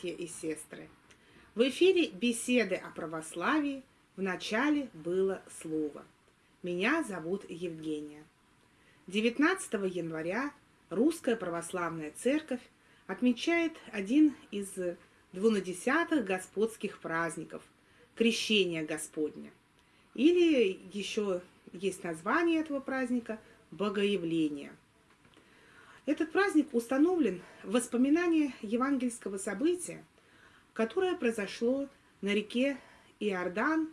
братья и сестры! В эфире беседы о православии. В начале было слово. Меня зовут Евгения. 19 января Русская Православная Церковь отмечает один из двунадесятых господских праздников – Крещение Господня. Или еще есть название этого праздника – Богоявление – этот праздник установлен в воспоминании евангельского события, которое произошло на реке Иордан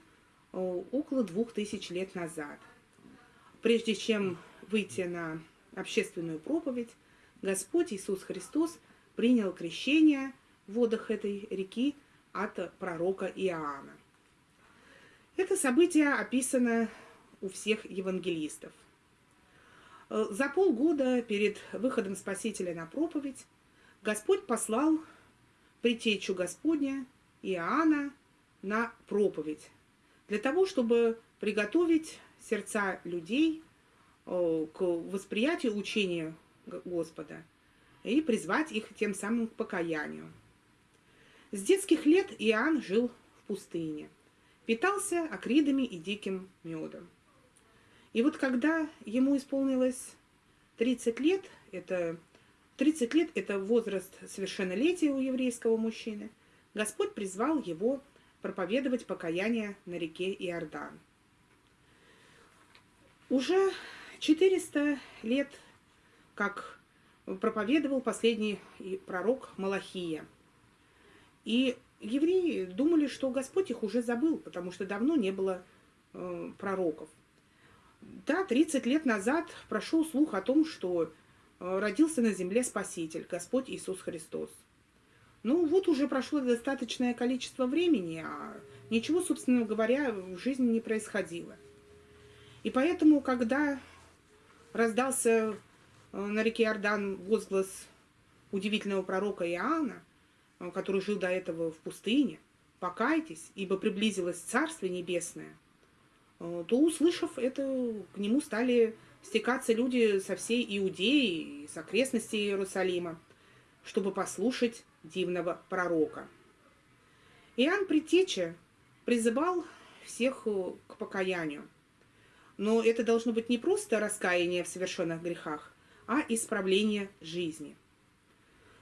около двух тысяч лет назад. Прежде чем выйти на общественную проповедь, Господь Иисус Христос принял крещение в водах этой реки от пророка Иоанна. Это событие описано у всех евангелистов – за полгода перед выходом Спасителя на проповедь Господь послал притечу Господня Иоанна на проповедь для того, чтобы приготовить сердца людей э, к восприятию учения Господа и призвать их тем самым к покаянию. С детских лет Иоанн жил в пустыне, питался акридами и диким медом. И вот когда ему исполнилось 30 лет, это 30 лет это возраст совершеннолетия у еврейского мужчины, Господь призвал его проповедовать покаяние на реке Иордан. Уже 400 лет, как проповедовал последний пророк Малахия. И евреи думали, что Господь их уже забыл, потому что давно не было э, пророков. Да, 30 лет назад прошел слух о том, что э, родился на земле Спаситель, Господь Иисус Христос. Ну, вот уже прошло достаточное количество времени, а ничего, собственно говоря, в жизни не происходило. И поэтому, когда раздался э, на реке Иордан возглас удивительного пророка Иоанна, э, который жил до этого в пустыне, «Покайтесь, ибо приблизилось Царствие Небесное», то, услышав это, к нему стали стекаться люди со всей Иудеи и с окрестностей Иерусалима, чтобы послушать дивного пророка. Иоанн Притеча призывал всех э, к покаянию. Но это должно быть не просто раскаяние в совершенных грехах, а исправление жизни.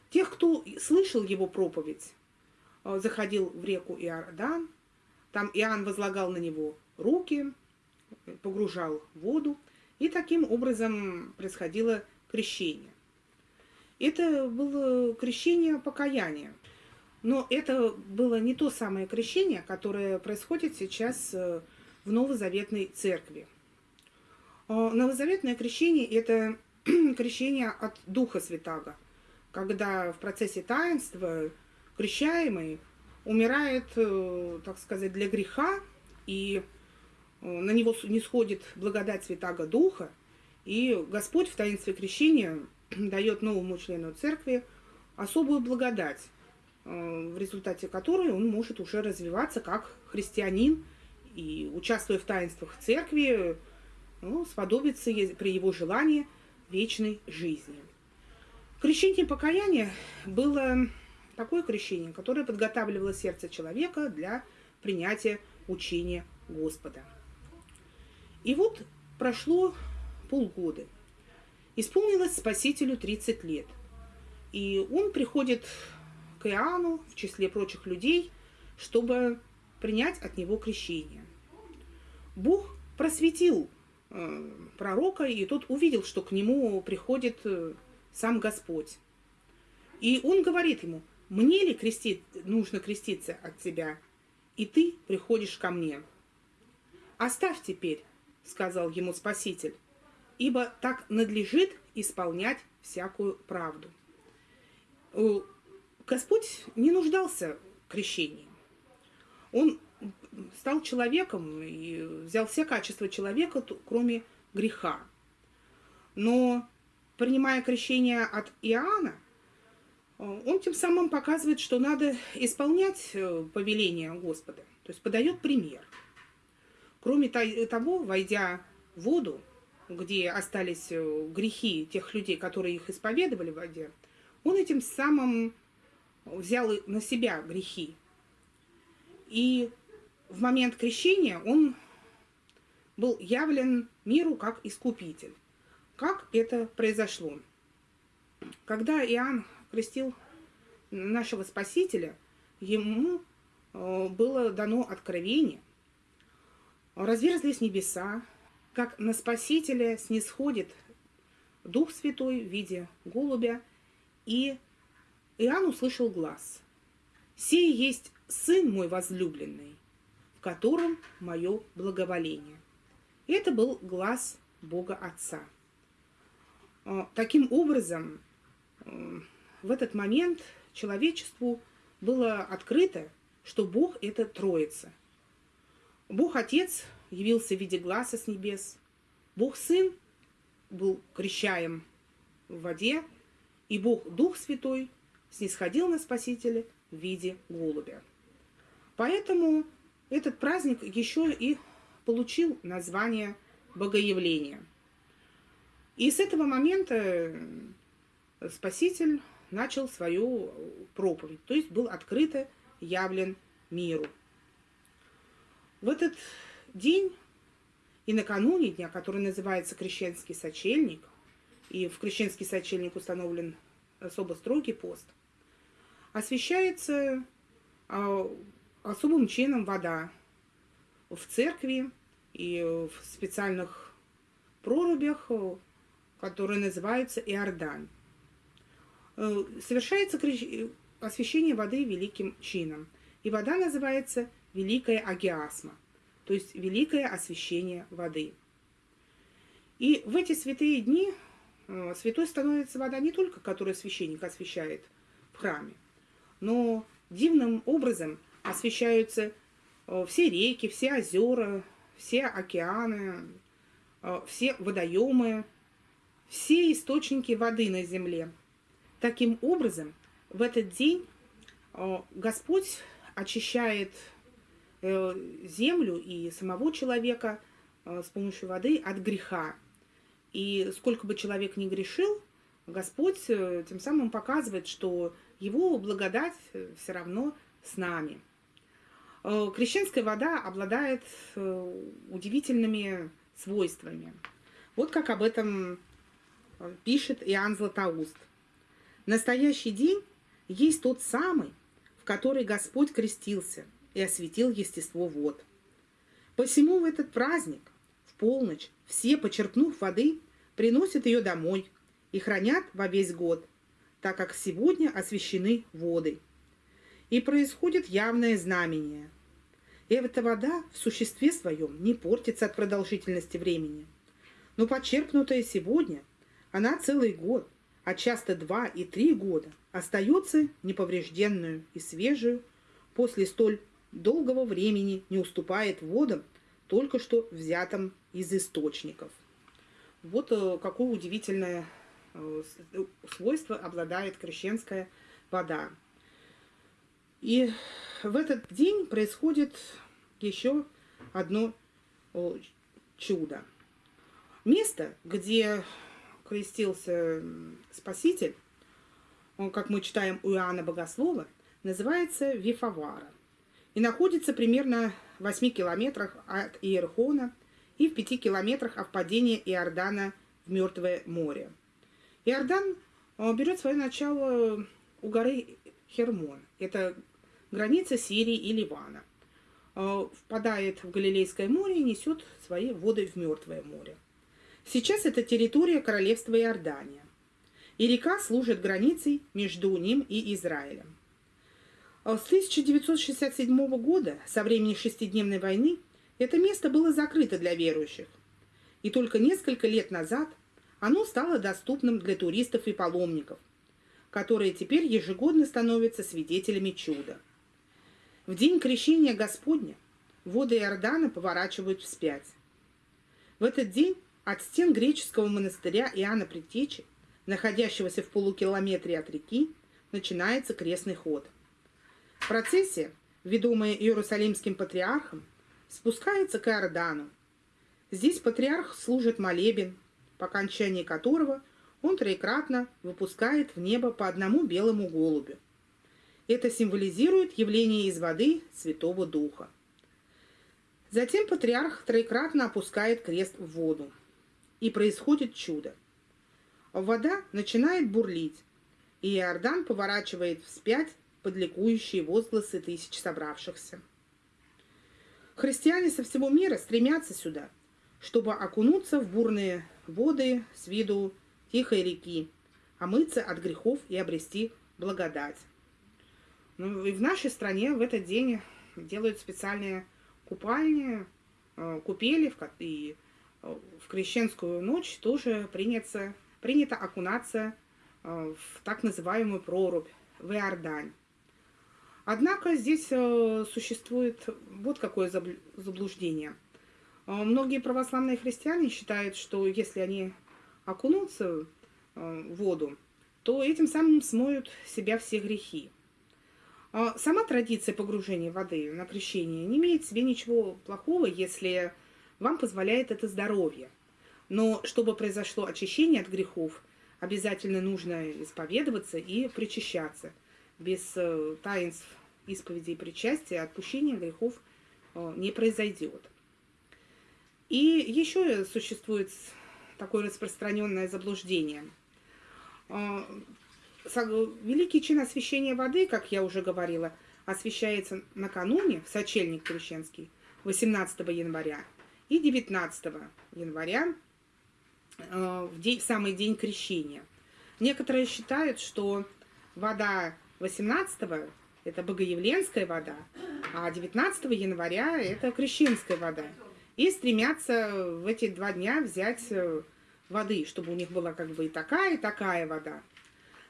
Тех, кто слышал его проповедь, э, заходил в реку Иордан, там Иоанн возлагал на него руки, погружал в воду, и таким образом происходило крещение. Это было крещение покаяния. Но это было не то самое крещение, которое происходит сейчас э, в Новозаветной церкви. Э, новозаветное крещение – это крещение от Духа Святаго, когда в процессе таинства крещаемый умирает, э, так сказать, для греха, и на него не сходит благодать Святаго Духа, и Господь в таинстве крещения дает новому члену церкви особую благодать, э, в результате которой он может уже развиваться как христианин и, участвуя в таинствах церкви, ну, сподобиться при его желании вечной жизни. Крещение покаяния было такое крещение, которое подготавливало сердце человека для принятия учения Господа. И вот прошло полгода. Исполнилось Спасителю 30 лет. И он приходит к Иоанну в числе прочих людей, чтобы принять от него крещение. Бог просветил э, пророка, и тот увидел, что к нему приходит э, сам Господь. И он говорит ему – мне ли крестить, нужно креститься от тебя, и ты приходишь ко мне? Оставь теперь, сказал ему Спаситель, ибо так надлежит исполнять всякую правду. Э, Господь не нуждался в крещении. Он стал человеком и взял все качества человека, кроме греха. Но, принимая крещение от Иоанна, Э, он тем самым показывает, что надо исполнять э, повеление Господа, то есть подает пример. Кроме того, войдя в воду, где остались э, грехи тех людей, которые их исповедовали в воде, он этим самым взял на себя грехи. И в момент крещения он был явлен миру как искупитель. Как это произошло? Когда Иоанн крестил нашего Спасителя, ему э, было дано откровение, разверзлись небеса, как на Спасителя снисходит Дух Святой в виде голубя, и Иоанн услышал глаз. «Сей есть Сын мой возлюбленный, в котором мое благоволение». И это был глаз Бога Отца. А, таким образом, в этот момент человечеству было открыто, что Бог – это Троица. Бог Отец явился в виде глаза с небес. Бог Сын был крещаем в воде, и Бог Дух Святой снисходил на Спасителя в виде голубя. Поэтому этот праздник еще и получил название Богоявления. И с этого момента Спаситель начал свою проповедь, то есть был открыто явлен миру. В этот день и накануне дня, который называется Крещенский сочельник, и в Крещенский сочельник установлен особо строгий пост, освещается а, особым чином вода в церкви и в специальных прорубях, которые называются Иордань. Э, совершается освящение воды великим чином. И вода называется Великая Агиасма, то есть Великое освящение воды. И в эти святые дни э, святой становится вода не только, которую священник освящает в храме, но дивным образом освещаются э, все реки, все озера, все океаны, все водоемы, все источники воды на земле – Таким образом, в этот день э, Господь очищает э, землю и самого человека э, с помощью воды от греха. И сколько бы человек ни грешил, Господь тем самым показывает, что его благодать все равно с нами. Крещенская вода обладает удивительными свойствами. Вот как об этом пишет Иоанн Златоуст. Настоящий день есть тот самый, в который Господь крестился и осветил естество вод. Посему в этот праздник, в полночь, все, почерпнув воды, приносят ее домой и хранят во весь год, так как сегодня освящены воды. И происходит явное знамение. Эта вода в существе своем не портится от продолжительности времени. Но почерпнутая сегодня, она целый год, а часто два и три года, остается неповрежденную и свежую, после столь долгого времени не уступает водам, только что взятым из источников. Вот э, какое удивительное э, свойство обладает крещенская вода. И в этот день происходит еще одно чудо. Место, где крестился Спаситель, он, как мы читаем у Иоанна Богослова, называется Вифавара и находится примерно в 8 километрах от Иерхона и в 5 километрах от падения Иордана в Мертвое море. Иордан э, берет свое начало у горы Хермон. Это граница Сирии и Ливана. Э, впадает в Галилейское море и несет свои воды в Мертвое море. Сейчас это территория королевства Иордания, и река служит границей между ним и Израилем. А с 1967 года, со времени шестидневной войны, это место было закрыто для верующих, и только несколько лет назад оно стало доступным для туристов и паломников, которые теперь ежегодно становятся свидетелями чуда. В день крещения Господня воды Иордана поворачивают вспять. В этот день от стен греческого монастыря Иоанна Предтечи, находящегося в полукилометре от реки, начинается крестный ход. Процессия, ведомая Иерусалимским патриархом, спускается к Иордану. Здесь патриарх служит молебен, по окончании которого он троекратно выпускает в небо по одному белому голубю. Это символизирует явление из воды Святого Духа. Затем патриарх троекратно опускает крест в воду. И происходит чудо. Вода начинает бурлить, и Иордан поворачивает вспять под ликующие возгласы тысяч собравшихся. Христиане со всего мира стремятся сюда, чтобы окунуться в бурные воды с виду тихой реки, омыться от грехов и обрести благодать. Ну и в нашей стране в этот день делают специальные купальни, э, купели, и э, в крещенскую ночь тоже принято, принято окунаться э, в так называемую прорубь, в Иордань. Однако здесь существует вот какое заблуждение. Многие православные христиане считают, что если они окунутся в воду, то этим самым смоют себя все грехи. Сама традиция погружения воды на крещение не имеет в себе ничего плохого, если вам позволяет это здоровье. Но чтобы произошло очищение от грехов, обязательно нужно исповедоваться и причащаться. Без э, таинств исповеди и причастия отпущения грехов э, не произойдет. И еще существует такое распространенное заблуждение. А, Великий чин освящения воды, как я уже говорила, освящается накануне, в сочельник крещенский, 18 января и 19 января, э, в, день, в самый день крещения. Некоторые считают, что вода 18 это богоявленская вода, а 19 января это крещенская вода. И стремятся в эти два дня взять э, воды, чтобы у них была как бы и такая, и такая вода.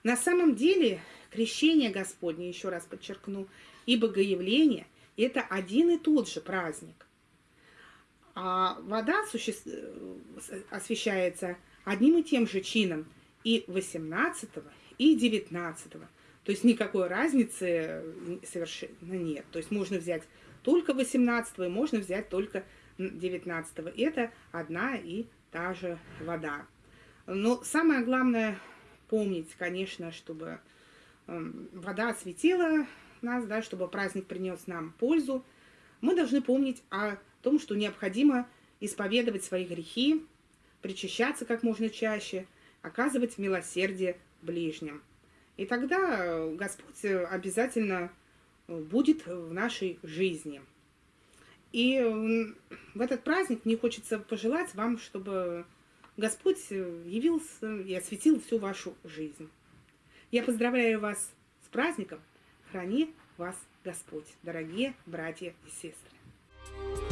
На самом деле крещение Господне, еще раз подчеркну, и богоявление – это один и тот же праздник. А вода суще... освещается одним и тем же чином и 18 и 19 -го. То есть никакой разницы совершенно нет. То есть можно взять только 18 и можно взять только 19 -го. Это одна и та же вода. Но самое главное помнить, конечно, чтобы эм, вода осветила нас, да, чтобы праздник принес нам пользу, мы должны помнить о том, что необходимо исповедовать свои грехи, причащаться как можно чаще, оказывать милосердие ближним. И тогда Господь обязательно будет в нашей жизни. И в этот праздник мне хочется пожелать вам, чтобы Господь э, явился и осветил всю вашу жизнь. Я поздравляю вас с праздником. Храни вас Господь, дорогие братья и сестры.